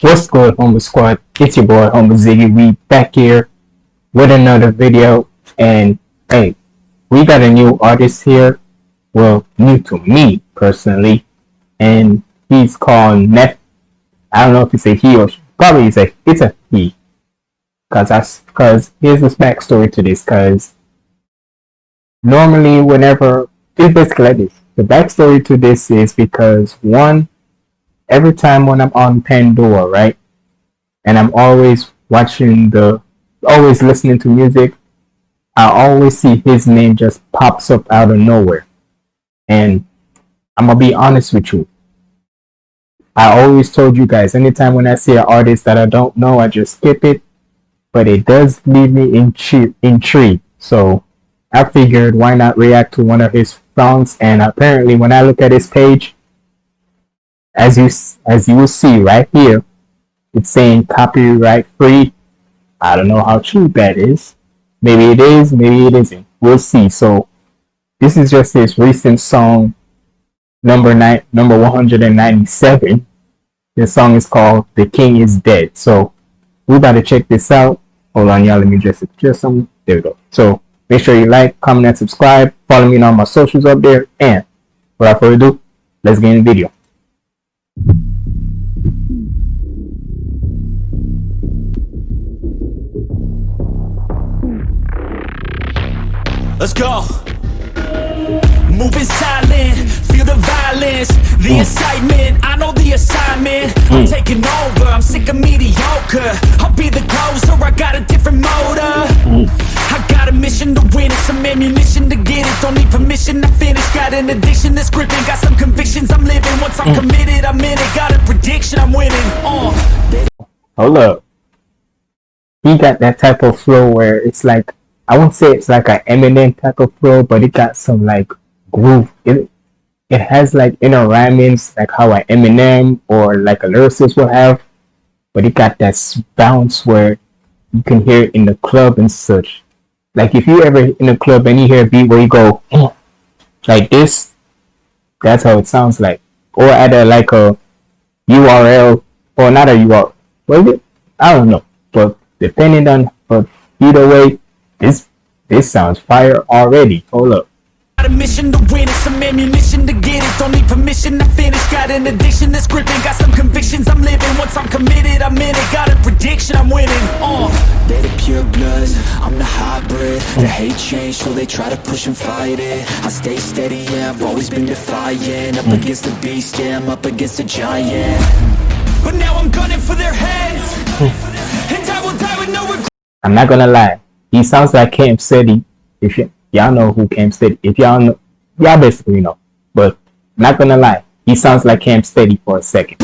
What's good, Humble Squad? It's your boy, Humble Ziggy. We back here with another video, and hey, we got a new artist here. Well, new to me personally, and he's called Neff. I don't know if it's a he or probably it's a it's a he, cause that's cause here's this backstory to this. Cause normally, whenever it's basically like this. The backstory to this is because one, every time when I'm on Pandora, right, and I'm always watching the, always listening to music, I always see his name just pops up out of nowhere. And I'm gonna be honest with you. I always told you guys, anytime when I see an artist that I don't know, I just skip it. But it does leave me intri- intrigued. So I figured why not react to one of his songs. And apparently, when I look at his page, as you as you will see right here, it's saying copyright free. I don't know how true that is. Maybe it is, maybe it isn't. We'll see. So this is just his recent song, number nine, number one hundred and ninety-seven. The song is called "The King Is Dead." So we to check this out. Hold on, y'all. Let me just adjust some. There we go. So make sure you like, comment, and subscribe. Follow me on all my socials up there. And without further ado, let's get in the video. Let's go. Moving silent, feel the violence, the mm. excitement. I know the assignment. I'm mm. taking over. I'm sick of mediocre. I'll be the closer. I got a different motor. Mm. I got a mission to win it, some ammunition to get it. Don't need permission to finish. Got an addiction that's scripting. Got some convictions I'm living. Once I'm committed, I'm in it. Got a prediction I'm winning. Uh. Hold up. He got that type of flow where it's like I won't say it's like an Eminem type of flow, but it got some like groove. It it has like inner rhymings like how an Eminem or like a lyricist will have, but it got that bounce where you can hear it in the club and such. Like if you ever in a club and you hear a beat where you go oh, like this, that's how it sounds like. Or at a like a URL or not a URL. What is it? I don't know. But depending on but either way, this this sounds fire already. Hold up. Got a mission to win it, some ammunition to get it. Don't need permission to finish. Got an addiction to scripting. Got some convictions I'm living. Once I'm committed, I'm in it. Got a prediction I'm winning. Uh. They the pure bloods, I'm the hybrid The hate change, so they try to push and fight it I stay steady, yeah, I've always been defiant Up against the beast, yeah, I'm up against a giant But now I'm gunning for their heads. and I will die with no regret. I'm not gonna lie. He sounds like Camp City. If y'all know who Camp City, if y'all know, y'all basically know. But not gonna lie, he sounds like Camp Steady for a second.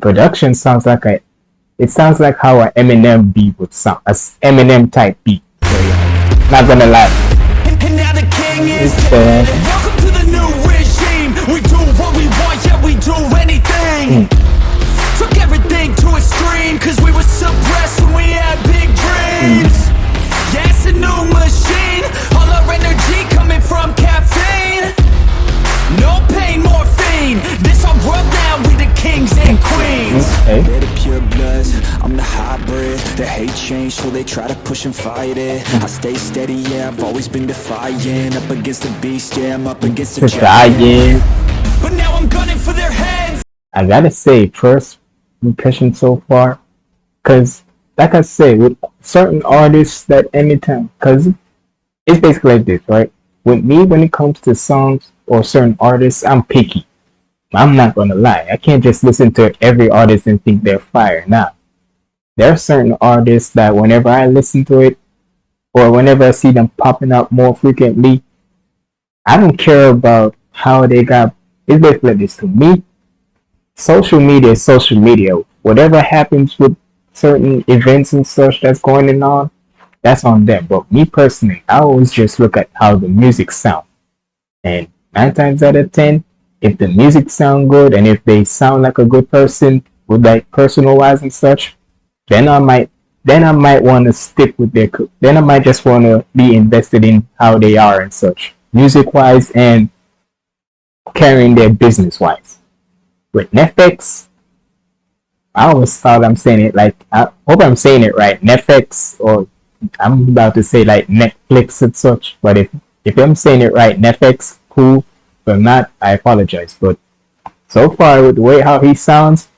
Production sounds like a, it sounds like how an Eminem beat would sound, a s- Eminem type beat. So yeah, not gonna lie. And, and now the king is It's dead. dead. Welcome to the new regime. We do what we want, yeah, we do anything. Hmm. Took everything to extreme, cause we were suppressed when we had big dreams. Hmm. Yeah, it's a new machine. All our energy coming from caffeine. No pain, morphine. This our world now, we the kings and queens. Okay. The pure bloods, I'm the hybrid The hate change, so they try to push and fight it I stay steady, yeah, I've always been defiant Up against the beast, yeah, I'm up against To giant Giant. But now I'm gunning for their heads. I gotta say, first impression so far, cause like I say, with certain artists that anytime, cause it's basically like this, right? With me, when it comes to songs or certain artists, I'm picky. I'm not gonna lie. I can't just listen to every artist and think they're fire. Nah. There are certain artists that whenever I listen to it, or whenever I see them popping up more frequently, I don't care about how they got. It's basically this to me social media is social media. Whatever happens with certain events and such that's going on, that's on them. But me personally, I always just look at how the music sound. And nine times out of ten, if the music sound good and if they sound like a good person with like personal wise and such, then I might then I might want to stick with their then I might just want to be invested in how they are and such music wise and carrying their business wise with NEFFEX I always thought I'm saying it like I hope I'm saying it right NEFFEX or I'm about to say like Netflix and such but if if I'm saying it right NEFFEX cool but not I apologize but so far with the way how he sounds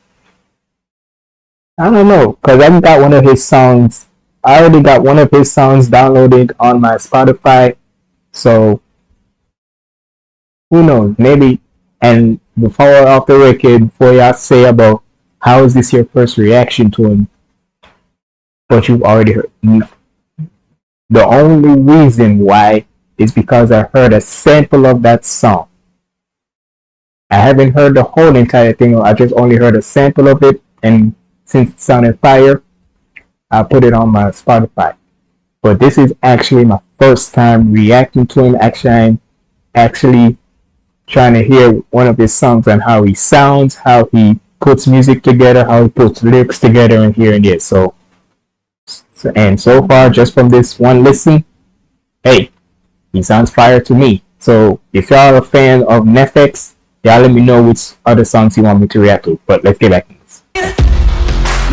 I don't know, cause I got one of his songs. I already got one of his songs downloaded on my Spotify, so who knows? Maybe. And before off the record, before y'all say about how is this your first reaction to him, but you've already heard. No. The only reason why is because I heard a sample of that song. I haven't heard the whole entire thing. I just only heard a sample of it, and since it sounded fire, I put it on my Spotify. But this is actually my first time reacting to him. Actually, I'm actually trying to hear one of his songs and how he sounds, how he puts music together, how he puts lyrics together, and hearing it. So, so and so far, just from this one listen, hey, he sounds fire to me. So if y'all are a fan of NEFFEX, y'all let me know which other songs you want me to react to. But let's get back to this.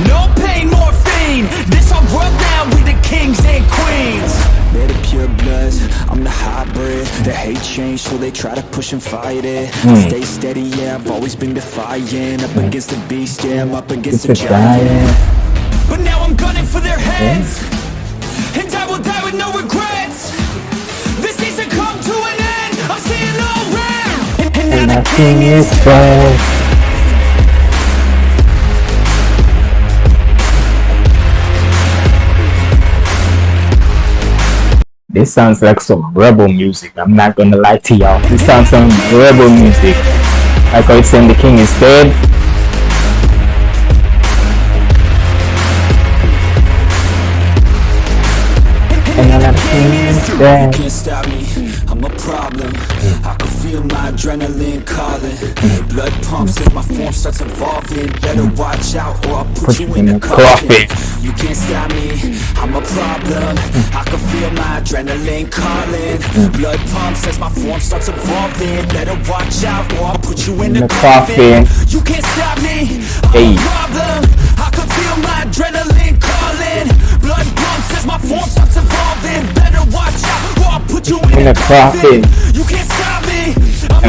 No pain, morphine This our world now, we the kings and queens. Made of pure bloods, I'm the hybrid. They hate change, so they try to push and fight it. Mm. Stay steady, yeah, I've always been defiant. Up against the beast, yeah, I'm up against the giant. But now I'm gunning for their heads. And I will die with no regrets king is dead This sounds like some rebel music. I'm not gonna lie to y'all. This sounds some rebel music. Like I said, the king is dead. And the king is dead. Feel my adrenaline calling. Blood pumps as my form starts evolving. Better watch out or I'll put, put you in a coffin. You can't stop me. I'm a problem. I can feel my adrenaline calling. Blood pumps as my form starts evolving. Better watch out or I'll put you in, a coffin. You can't stop me. I'm a problem. I can feel my adrenaline calling. Blood pumps as my form starts evolving. Better watch out or I'll put you in, in a coffin.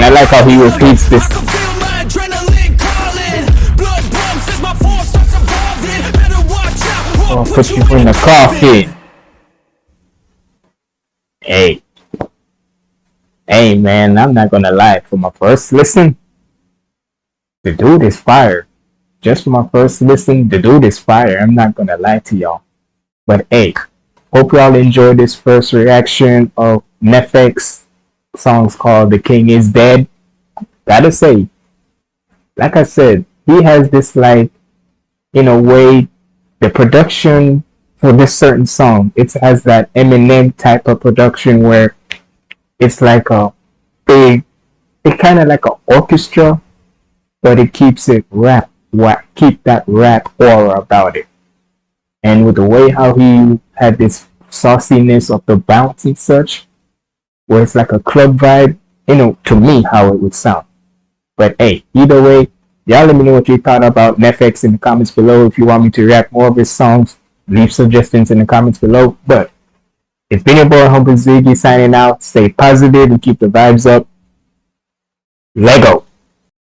And I like how he repeats this. I'll put you in the coffin. Hey. Hey man, I'm not gonna lie. For my first listen, the dude is fire. Just for my first listen, the dude is fire. I'm not gonna lie to y'all. But hey, hope y'all enjoyed this first reaction of NEFFEX songs called The King is Dead. Gotta say, like I said, he has this like, in a way, the production for this certain song, it has that Eminem type of production where it's like a big, it kind of like an orchestra, but it keeps it rap, what keep that rap aura about it. And with the way how he had this sauciness of the bounce and such, where it's like a club vibe, you know, to me, how it would sound. But hey, either way, y'all let me know what you thought about NEFFEX in the comments below. If you want me to react more of his songs, leave suggestions in the comments below. But it's been your boy Humble Ziggy signing out. Stay positive and keep the vibes up. Lego.